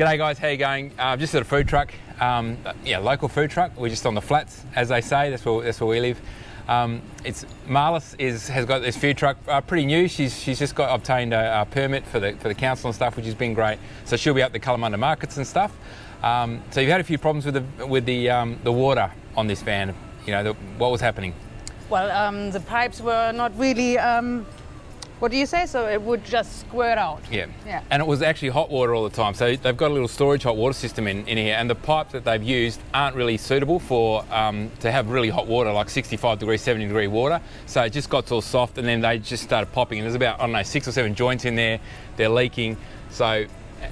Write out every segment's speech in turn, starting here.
G'day guys, how you going? Uh, just at a food truck, um, yeah, local food truck. We're just on the flats, as they say. That's where that's where we live. Um, it's Marlis is has got this food truck uh, pretty new. She's she's just got obtained a, a, permit for the for the council and stuff, which has been great. So she'll be up the Kalamunda markets and stuff. Um, so you've had a few problems with the with the um, the water on this van. You know, the, what was happening? Well, um, the pipes were not really um, what do you say? So it would just squirt out. Yeah. Yeah. And it was actually hot water all the time. So they've got a little storage hot water system in, in here, and the pipes that they've used aren't really suitable for um, to have really hot water, like 65 degree, 70 degree water. So it just got all soft, and then they just started popping. And there's about I don't know six or seven joints in there. They're leaking. So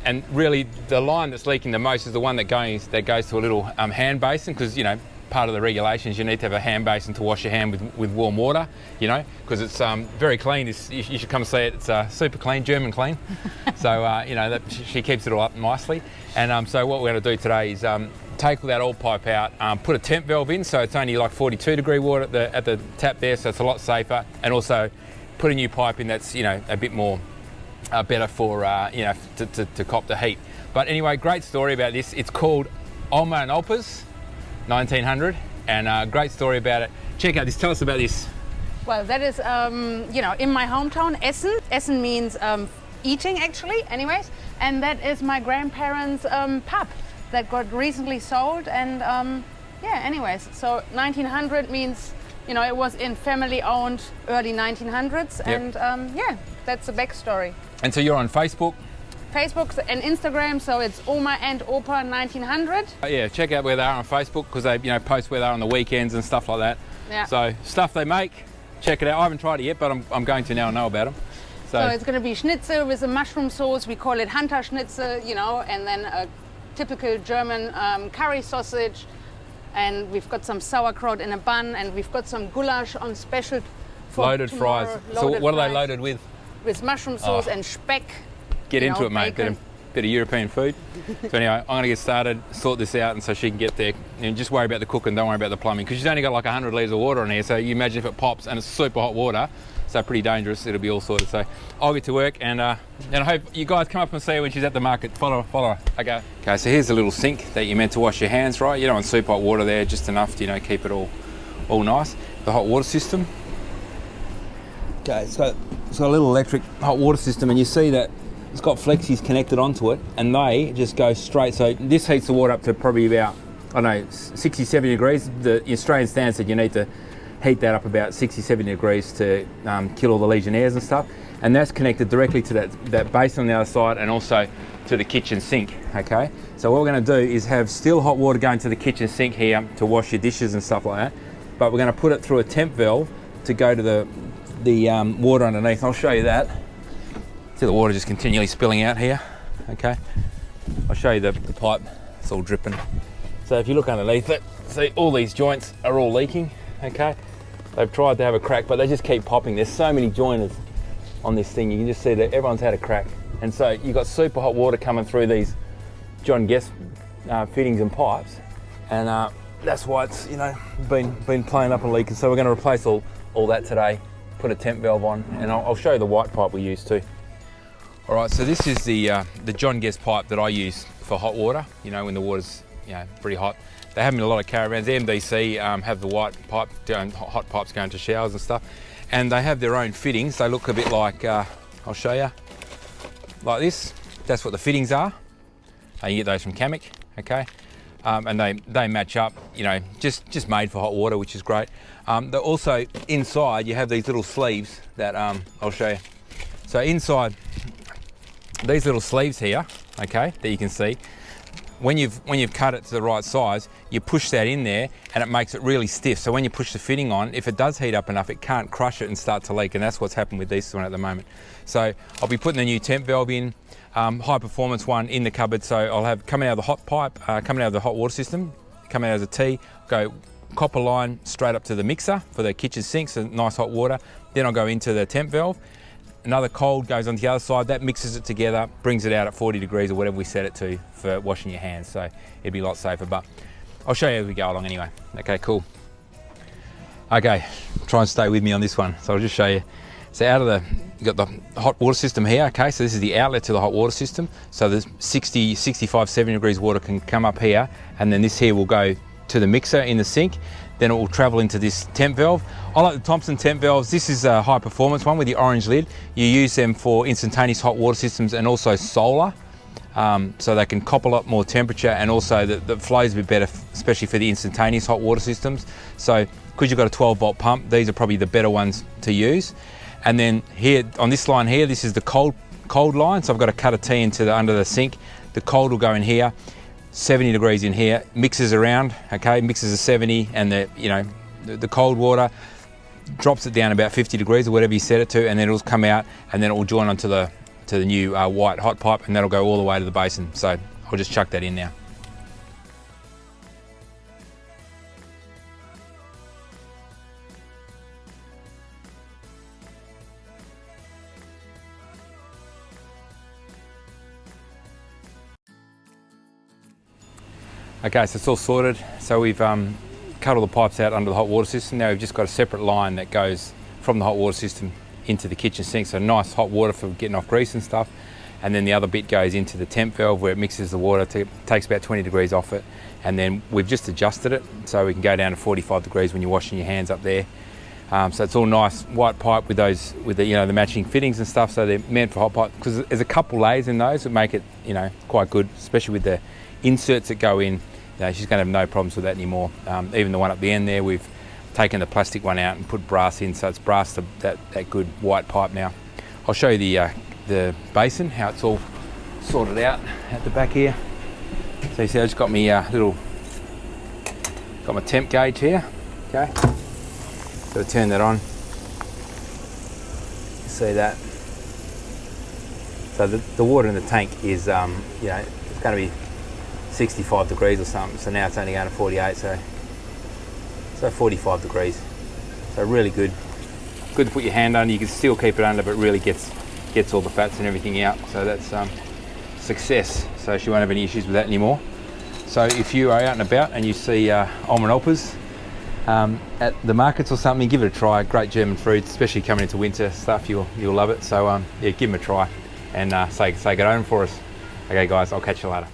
and really the line that's leaking the most is the one that goes that goes to a little um, hand basin because you know part of the regulations, you need to have a hand basin to wash your hand with, with warm water, you know, because it's um, very clean. It's, you, you, should come see it. It's uh, super clean, German clean. so, uh, you know, that, she keeps it all up nicely. And um, so what we're going to do today is um, take all that old pipe out, um, put a temp valve in, so it's only like 42 degree water at the, at the tap there, so it's a lot safer. And also put a new pipe in that's, you know, a bit more uh, better for, uh, you know, to, to, to cop the heat. But anyway, great story about this. It's called Oma and Opa's 1900 and a uh, great story about it. Check out this, tell us about this. Well, that is, um, you know, in my hometown, Essen. Essen means um, eating actually, anyways. And that is my grandparents' um, pub that got recently sold. And um, yeah, anyways, so 1900 means, you know, it was in family owned early 1900s. Yep. And um, yeah, that's the backstory. And so you're on Facebook? Facebook and Instagram, so it's Oma and Opa 1900. Uh, yeah, check out where they are on Facebook because they you know post where they are on the weekends and stuff like that. Yeah. So stuff they make, check it out. I haven't tried it yet, but I'm, I'm going to now know about them. So, so it's going to be schnitzel with a mushroom sauce. We call it Hunter Schnitzel, you know, and then a typical German um, curry sausage. And we've got some sauerkraut in a bun, and we've got some goulash on special for loaded tomorrow. fries. Loaded so what fries. are they loaded with? With mushroom sauce oh. and speck get into it, mate. Bit of, bit of European food. so anyway, I'm going to get started, sort this out, and so she can get there. And just worry about the cooking, don't worry about the plumbing, because she's only got like 100 litres of water in here. So you imagine if it pops and it's super hot water, so pretty dangerous. It'll be all sorted. So I'll get to work, and uh, and I hope you guys come up and see her when she's at the market. Follow her, follow her. Okay. Okay. So here's a little sink that you're meant to wash your hands, right? You don't want super hot water there, just enough to you know keep it all all nice. The hot water system. Okay, so it's got a little electric hot water system, and you see that it's got flexies connected onto it and they just go straight. So this heats the water up to probably about, I know, 60, 70 degrees. The Australian standard said you need to heat that up about 60, 70 degrees to um, kill all the Legionnaires and stuff. And that's connected directly to that, that basin on the other side and also to the kitchen sink, okay? So what we're gonna do is have still hot water going to the kitchen sink here to wash your dishes and stuff like that, but we're gonna put it through a temp valve to go to the, the um, water underneath. I'll show you that. See the water just continually spilling out here, okay? I'll show you the, the pipe, it's all dripping. So if you look underneath it, see all these joints are all leaking, okay? They've tried to have a crack, but they just keep popping. There's so many joiners on this thing. You can just see that everyone's had a crack. And so you've got super hot water coming through these John Guest uh, fittings and pipes. And uh, that's why it's, you know, been, been playing up and leaking. So we're gonna replace all, all that today, put a temp valve on, and I'll, I'll show you the white pipe we used too. All right, so this is the uh, the John Guest pipe that I use for hot water. You know, when the water's you know pretty hot. They have in a lot of caravans. The MDC um, have the white pipe, hot pipes going to showers and stuff, and they have their own fittings. They look a bit like uh, I'll show you, like this. That's what the fittings are. Uh, you get those from Camec, okay? Um, and they, they match up, you know, just, just made for hot water, which is great. Um, also inside, you have these little sleeves that um, I'll show you. So inside, these little sleeves here, okay, that you can see, when you've, when you've cut it to the right size, you push that in there and it makes it really stiff. So when you push the fitting on, if it does heat up enough, it can't crush it and start to leak. And that's what's happened with this one at the moment. So I'll be putting the new temp valve in, um, high performance one in the cupboard. So I'll have coming out of the hot pipe, uh, coming out of the hot water system, coming out as a T, go copper line straight up to the mixer for the kitchen sinks and nice hot water. Then I'll go into the temp valve Another cold goes on the other side, that mixes it together, brings it out at 40 degrees or whatever we set it to for washing your hands. So it'd be a lot safer, but I'll show you as we go along anyway. Okay, cool. Okay, try and stay with me on this one. So I'll just show you. So out of the you got the hot water system here, okay, so this is the outlet to the hot water system. So the 60, 65, 70 degrees water can come up here, and then this here will go to the mixer in the sink. Then it will travel into this temp valve. I like the Thompson temp valves. This is a high performance one with the orange lid. You use them for instantaneous hot water systems and also solar. Um, so they can cop a lot more temperature and also the, the flows a bit better, especially for the instantaneous hot water systems. So because you've got a 12 volt pump, these are probably the better ones to use. And then here on this line here, this is the cold cold line. So I've got to cut a T into the under the sink. The cold will go in here, 70 degrees in here, mixes around, okay, mixes a 70 and the, you know, the, the cold water drops it down about 50 degrees or whatever you set it to and then it'll come out and then it will join onto the to the new uh, white hot pipe and that'll go all the way to the basin. So I'll just chuck that in now. Okay, so it's all sorted. So we've um, cut all the pipes out under the hot water system. Now we've just got a separate line that goes from the hot water system into the kitchen sink. So nice hot water for getting off grease and stuff. And then the other bit goes into the temp valve where it mixes the water, to, takes about 20 degrees off it. And then we've just adjusted it so we can go down to 45 degrees when you're washing your hands up there. Um, so it's all nice white pipe with those, with the you know the matching fittings and stuff. So they're meant for hot pipe because there's a couple layers in those that make it you know quite good, especially with the inserts that go in. You know, she's going to have no problems with that anymore. Um, even the one up the end there, we've taken the plastic one out and put brass in, so it's brass to that, that good white pipe now. I'll show you the, uh, the basin, how it's all sorted out at the back here. So you see I just got me uh, little, got my temp gauge here, okay. So turn that on, see that. So the, the water in the tank is, um, you know, it's going to be 65 degrees or something. So now it's only going to 48. So so 45 degrees. So really good. Good to put your hand under. You can still keep it under, but really gets gets all the fats and everything out. So that's um, success. So she won't have any issues with that anymore. So if you are out and about and you see uh, almond um, at the markets or something, give it a try. Great German fruit, especially coming into winter stuff. You'll you'll love it. So um, yeah, give them a try and uh, say say get home for us. Okay, guys, I'll catch you later.